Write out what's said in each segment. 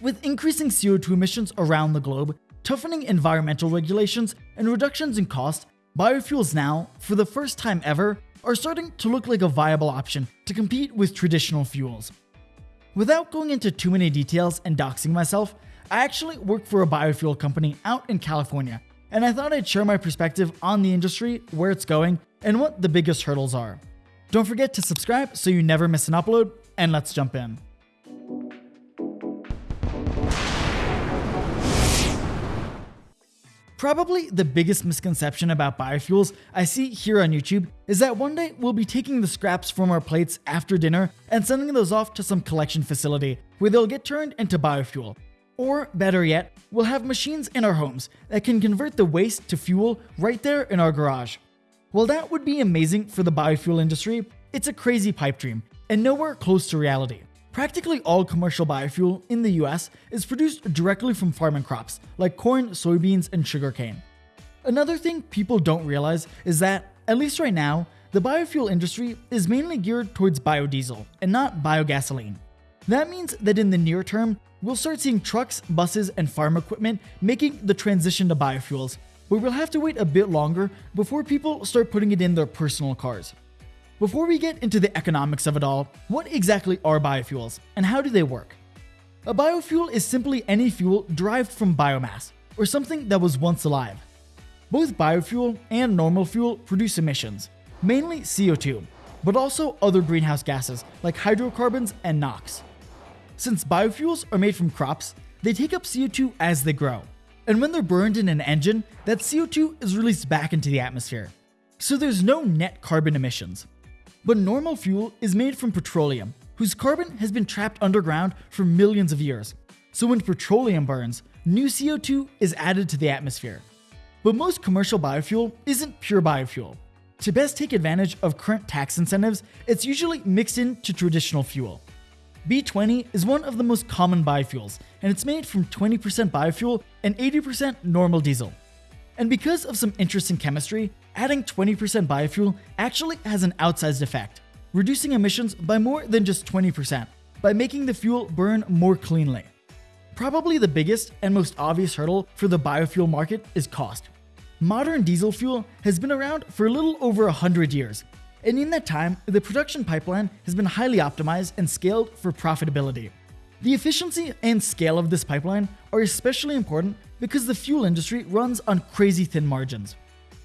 With increasing CO2 emissions around the globe, toughening environmental regulations, and reductions in cost, biofuels now, for the first time ever, are starting to look like a viable option to compete with traditional fuels. Without going into too many details and doxing myself, I actually work for a biofuel company out in California, and I thought I'd share my perspective on the industry, where it's going, and what the biggest hurdles are. Don't forget to subscribe so you never miss an upload, and let's jump in. Probably the biggest misconception about biofuels I see here on YouTube is that one day we'll be taking the scraps from our plates after dinner and sending those off to some collection facility where they'll get turned into biofuel. Or better yet, we'll have machines in our homes that can convert the waste to fuel right there in our garage. While that would be amazing for the biofuel industry, it's a crazy pipe dream and nowhere close to reality. Practically all commercial biofuel in the US is produced directly from farming crops like corn, soybeans, and sugarcane. Another thing people don't realize is that, at least right now, the biofuel industry is mainly geared towards biodiesel and not biogasoline. That means that in the near term, we'll start seeing trucks, buses, and farm equipment making the transition to biofuels, but we'll have to wait a bit longer before people start putting it in their personal cars. Before we get into the economics of it all, what exactly are biofuels and how do they work? A biofuel is simply any fuel derived from biomass, or something that was once alive. Both biofuel and normal fuel produce emissions, mainly CO2, but also other greenhouse gases like hydrocarbons and NOx. Since biofuels are made from crops, they take up CO2 as they grow, and when they're burned in an engine, that CO2 is released back into the atmosphere. So there's no net carbon emissions. But normal fuel is made from petroleum, whose carbon has been trapped underground for millions of years. So when petroleum burns, new CO2 is added to the atmosphere. But most commercial biofuel isn't pure biofuel. To best take advantage of current tax incentives, it's usually mixed into traditional fuel. B20 is one of the most common biofuels, and it's made from 20% biofuel and 80% normal diesel. And because of some interesting chemistry, adding 20% biofuel actually has an outsized effect, reducing emissions by more than just 20% by making the fuel burn more cleanly. Probably the biggest and most obvious hurdle for the biofuel market is cost. Modern diesel fuel has been around for a little over 100 years, and in that time, the production pipeline has been highly optimized and scaled for profitability. The efficiency and scale of this pipeline are especially important because the fuel industry runs on crazy thin margins.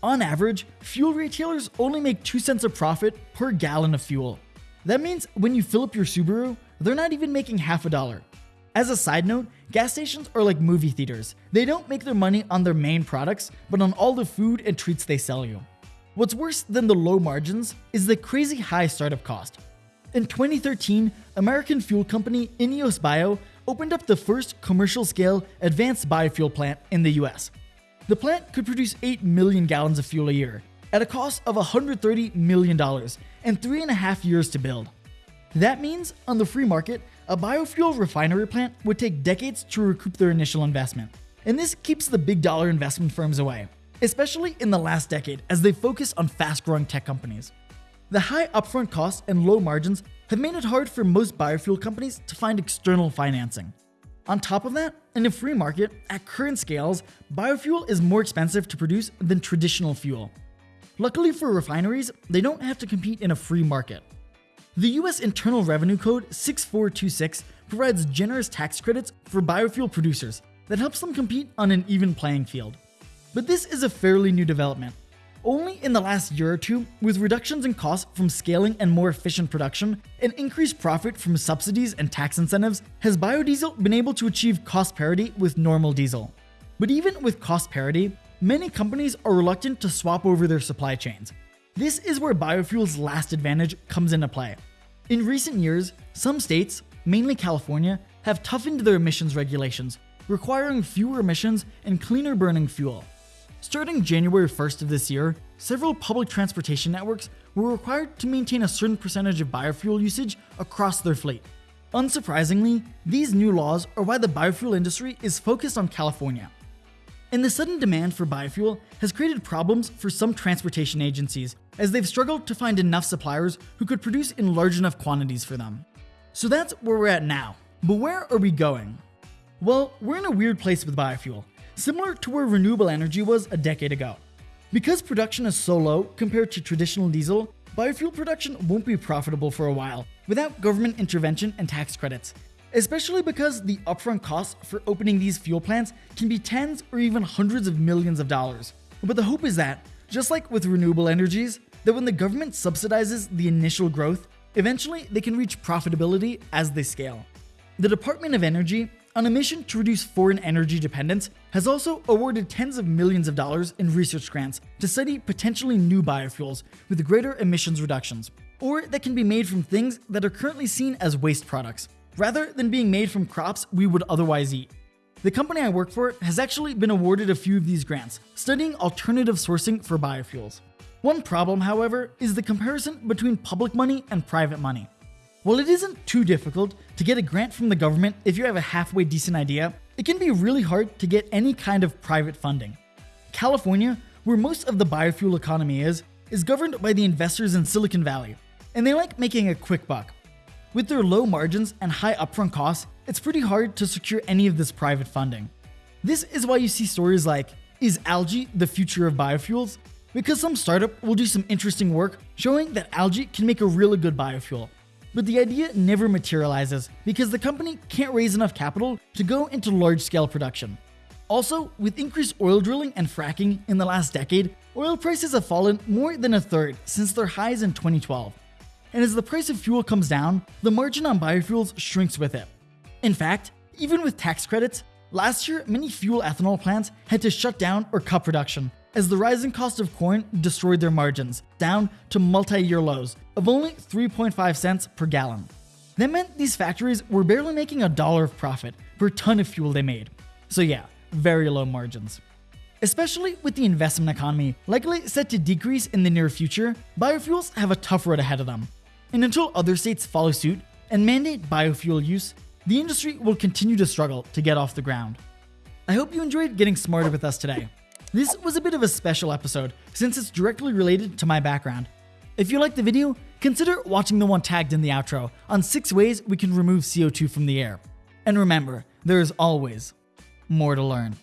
On average, fuel retailers only make 2 cents of profit per gallon of fuel. That means when you fill up your Subaru, they're not even making half a dollar. As a side note, gas stations are like movie theaters. They don't make their money on their main products, but on all the food and treats they sell you. What's worse than the low margins is the crazy high startup cost. In 2013, American fuel company Ineos Bio opened up the first commercial scale advanced biofuel plant in the US. The plant could produce 8 million gallons of fuel a year at a cost of $130 million and three and a half years to build. That means, on the free market, a biofuel refinery plant would take decades to recoup their initial investment. And this keeps the big dollar investment firms away, especially in the last decade as they focus on fast growing tech companies. The high upfront costs and low margins have made it hard for most biofuel companies to find external financing. On top of that, in a free market, at current scales, biofuel is more expensive to produce than traditional fuel. Luckily for refineries, they don't have to compete in a free market. The US Internal Revenue Code 6426 provides generous tax credits for biofuel producers that helps them compete on an even playing field. But this is a fairly new development, only in the last year or two, with reductions in costs from scaling and more efficient production, and increased profit from subsidies and tax incentives, has biodiesel been able to achieve cost parity with normal diesel. But even with cost parity, many companies are reluctant to swap over their supply chains. This is where biofuel's last advantage comes into play. In recent years, some states, mainly California, have toughened their emissions regulations, requiring fewer emissions and cleaner burning fuel. Starting January 1st of this year, several public transportation networks were required to maintain a certain percentage of biofuel usage across their fleet. Unsurprisingly, these new laws are why the biofuel industry is focused on California. And the sudden demand for biofuel has created problems for some transportation agencies as they've struggled to find enough suppliers who could produce in large enough quantities for them. So that's where we're at now. But where are we going? Well, we're in a weird place with biofuel, similar to where renewable energy was a decade ago. Because production is so low compared to traditional diesel, biofuel production won't be profitable for a while without government intervention and tax credits, especially because the upfront costs for opening these fuel plants can be tens or even hundreds of millions of dollars. But the hope is that, just like with renewable energies, that when the government subsidizes the initial growth, eventually they can reach profitability as they scale. The Department of Energy, on a mission to reduce foreign energy dependence, has also awarded tens of millions of dollars in research grants to study potentially new biofuels with greater emissions reductions, or that can be made from things that are currently seen as waste products, rather than being made from crops we would otherwise eat. The company I work for has actually been awarded a few of these grants, studying alternative sourcing for biofuels. One problem, however, is the comparison between public money and private money. While it isn't too difficult to get a grant from the government if you have a halfway decent idea, it can be really hard to get any kind of private funding. California, where most of the biofuel economy is, is governed by the investors in Silicon Valley, and they like making a quick buck. With their low margins and high upfront costs, it's pretty hard to secure any of this private funding. This is why you see stories like, is algae the future of biofuels? Because some startup will do some interesting work showing that algae can make a really good biofuel. But the idea never materializes because the company can't raise enough capital to go into large scale production. Also, with increased oil drilling and fracking in the last decade, oil prices have fallen more than a third since their highs in 2012. And as the price of fuel comes down, the margin on biofuels shrinks with it. In fact, even with tax credits, last year many fuel ethanol plants had to shut down or cut production as the rising cost of corn destroyed their margins, down to multi-year lows of only 3.5 cents per gallon. That meant these factories were barely making a dollar of profit per ton of fuel they made. So yeah, very low margins. Especially with the investment economy likely set to decrease in the near future, biofuels have a tough road ahead of them. And until other states follow suit and mandate biofuel use, the industry will continue to struggle to get off the ground. I hope you enjoyed getting smarter with us today. This was a bit of a special episode since it's directly related to my background. If you liked the video, consider watching the one tagged in the outro on 6 ways we can remove CO2 from the air. And remember, there is always more to learn.